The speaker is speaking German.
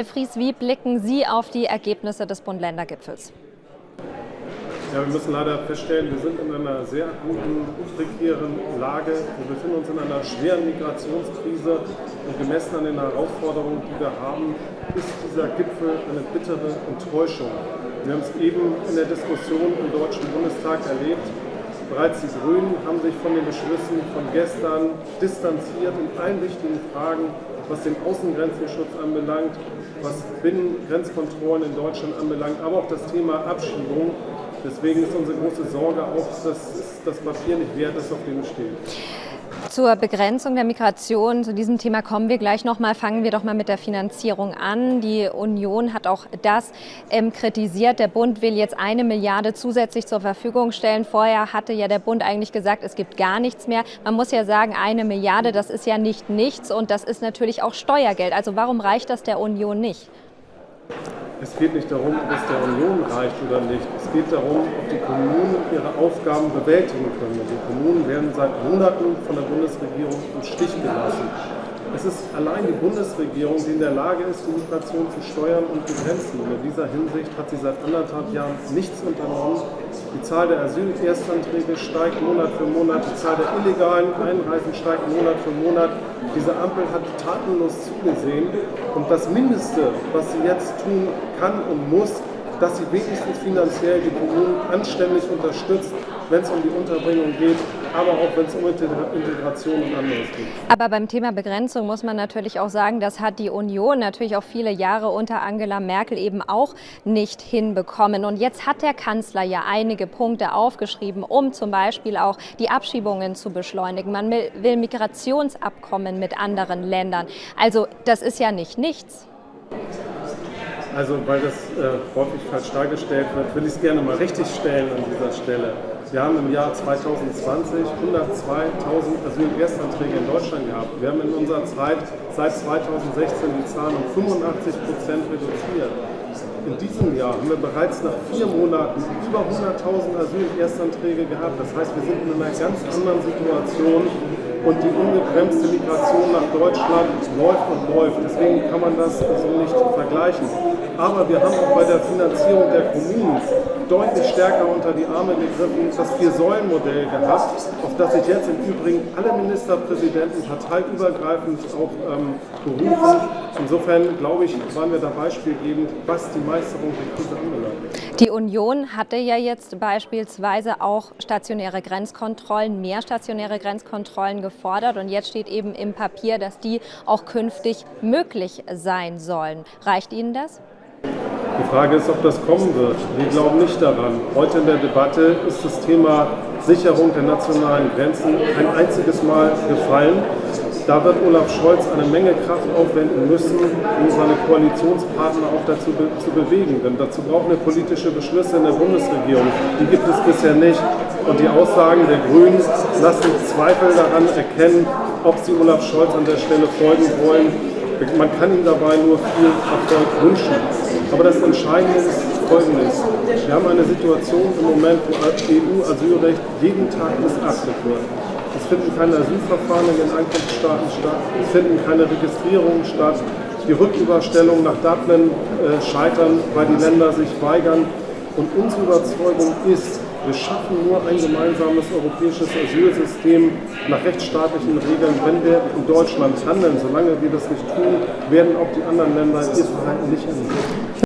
Herr Fries, wie blicken Sie auf die Ergebnisse des Bund-Länder-Gipfels? Ja, wir müssen leider feststellen, wir sind in einer sehr guten, prekären Lage. Wir befinden uns in einer schweren Migrationskrise und gemessen an den Herausforderungen, die wir haben, ist dieser Gipfel eine bittere Enttäuschung. Wir haben es eben in der Diskussion im Deutschen Bundestag erlebt. Bereits die Grünen haben sich von den Beschlüssen von gestern distanziert in allen wichtigen Fragen, was den Außengrenzenschutz anbelangt, was Binnengrenzkontrollen in Deutschland anbelangt, aber auch das Thema Abschiebung. Deswegen ist unsere große Sorge auch, dass das Papier nicht wert ist, auf dem es steht. Zur Begrenzung der Migration, zu diesem Thema kommen wir gleich noch mal. Fangen wir doch mal mit der Finanzierung an. Die Union hat auch das ähm, kritisiert. Der Bund will jetzt eine Milliarde zusätzlich zur Verfügung stellen. Vorher hatte ja der Bund eigentlich gesagt, es gibt gar nichts mehr. Man muss ja sagen, eine Milliarde, das ist ja nicht nichts und das ist natürlich auch Steuergeld. Also warum reicht das der Union nicht? Es geht nicht darum, ob es der Union reicht oder nicht. Es geht darum, ob die Kommunen ihre Aufgaben bewältigen können. Die Kommunen werden seit Monaten von der Bundesregierung im Stich gelassen. Es ist allein die Bundesregierung, die in der Lage ist, die Migration zu steuern und begrenzen. Und in dieser Hinsicht hat sie seit anderthalb Jahren nichts unternommen. Die Zahl der Asylerstanträge steigt Monat für Monat, die Zahl der illegalen Einreisen steigt Monat für Monat. Diese Ampel hat tatenlos zugesehen. Und das Mindeste, was sie jetzt tun kann und muss, dass sie wenigstens finanziell die Kommunen anständig unterstützt, wenn es um die Unterbringung geht, aber auch wenn es um Integration und anderes geht. Aber beim Thema Begrenzung muss man natürlich auch sagen, das hat die Union natürlich auch viele Jahre unter Angela Merkel eben auch nicht hinbekommen. Und jetzt hat der Kanzler ja einige Punkte aufgeschrieben, um zum Beispiel auch die Abschiebungen zu beschleunigen. Man will Migrationsabkommen mit anderen Ländern. Also das ist ja nicht nichts. Also weil das äh, häufig falsch dargestellt wird, will ich es gerne mal richtig stellen an dieser Stelle. Wir haben im Jahr 2020 102.000 Asyl-Erstanträge in Deutschland gehabt. Wir haben in unserer Zeit seit 2016 die Zahlen um 85 Prozent reduziert. In diesem Jahr haben wir bereits nach vier Monaten über 100.000 Asyl-Erstanträge gehabt. Das heißt, wir sind in einer ganz anderen Situation und die ungebremste Migration nach Deutschland läuft und läuft. Deswegen kann man das so nicht vergleichen. Aber wir haben auch bei der Finanzierung der Kommunen deutlich stärker unter die Arme gegriffen, das Vier-Säulen-Modell gehabt, auf das sich jetzt im Übrigen alle Ministerpräsidenten parteiübergreifend auch ähm, berufen. Insofern, glaube ich, waren wir da beispielgebend, was die Meisterung der Krise anbelangt. Die Union hatte ja jetzt beispielsweise auch stationäre Grenzkontrollen, mehr stationäre Grenzkontrollen gefordert und jetzt steht eben im Papier, dass die auch künftig möglich sein sollen. Reicht Ihnen das? Die Frage ist, ob das kommen wird. Wir glauben nicht daran. Heute in der Debatte ist das Thema Sicherung der nationalen Grenzen ein einziges Mal gefallen. Da wird Olaf Scholz eine Menge Kraft aufwenden müssen, um seine Koalitionspartner auch dazu be zu bewegen. Denn dazu brauchen wir politische Beschlüsse in der Bundesregierung. Die gibt es bisher nicht. Und die Aussagen der Grünen lassen Zweifel daran erkennen, ob sie Olaf Scholz an der Stelle folgen wollen. Man kann ihm dabei nur viel Erfolg wünschen. Aber das Entscheidende ist Folgendes. Wir haben eine Situation im Moment, wo EU-Asylrecht jeden Tag missachtet wird. Es finden keine Asylverfahren in den Ankunftsstaaten statt, es finden keine Registrierungen statt. Die Rücküberstellungen nach Dublin äh, scheitern, weil die Länder sich weigern. Und unsere Überzeugung ist, wir schaffen nur ein gemeinsames europäisches Asylsystem nach rechtsstaatlichen Regeln, wenn wir in Deutschland handeln. Solange wir das nicht tun, werden auch die anderen Länder ihr Verhalten nicht ändern.